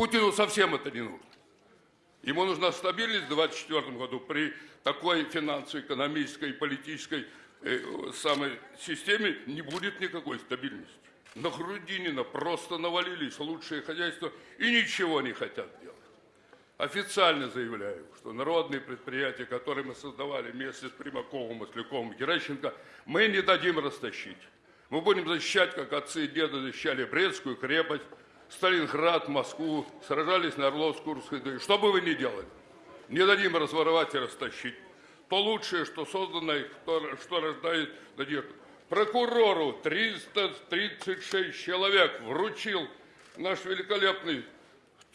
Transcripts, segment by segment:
Путину совсем это не нужно. Ему нужна стабильность в 2024 году при такой финансово-экономической и политической э, самой системе не будет никакой стабильности. На Грудинина просто навалились лучшие хозяйства и ничего не хотят делать. Официально заявляю, что народные предприятия, которые мы создавали вместе с Примаковым, Масляковым, Геращенко, мы не дадим растащить. Мы будем защищать, как отцы и деды защищали Брестскую крепость, Сталинград, Москву, сражались на Орловск-Курской дуге. Что бы вы ни делали, не дадим разворовать и растащить. То лучшее, что создано, и что, что рождает надежду. Прокурору 336 человек вручил наш великолепный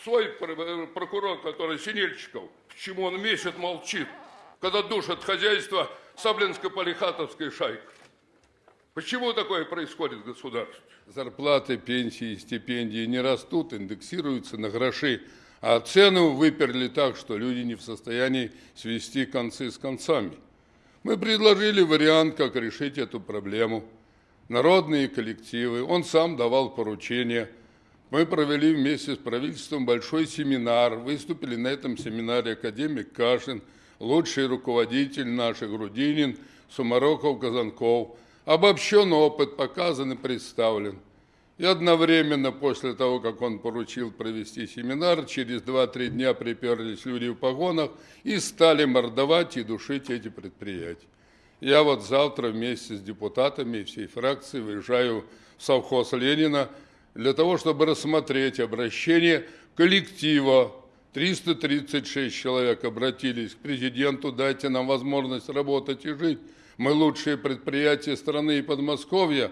свой пр- прокурор, который Синельчиков. Почему он месяц молчит, когда душат хозяйство Саблинско-Полихатовской шайки? Почему такое происходит в государстве? Зарплаты, пенсии, стипендии не растут, индексируются на гроши, а цену выперли так, что люди не в состоянии свести концы с концами. Мы предложили вариант, как решить эту проблему. Народные коллективы, он сам давал поручения. Мы провели вместе с правительством большой семинар. Выступили на этом семинаре академик Кашин, лучший руководитель наш Грудинин, Сумароков, Казанков. Обобщенный опыт показан и представлен. И одновременно после того, как он поручил провести семинар, через 2-3 дня приперлись люди в погонах и стали мордовать и душить эти предприятия. Я вот завтра вместе с депутатами всей фракции выезжаю в совхоз Ленина для того, чтобы рассмотреть обращение коллектива. 336 человек обратились к президенту, дайте нам возможность работать и жить. Мы лучшие предприятия страны и Подмосковья.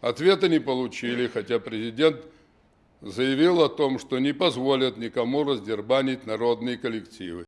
Ответа не получили, хотя президент заявил о том, что не позволят никому раздербанить народные коллективы.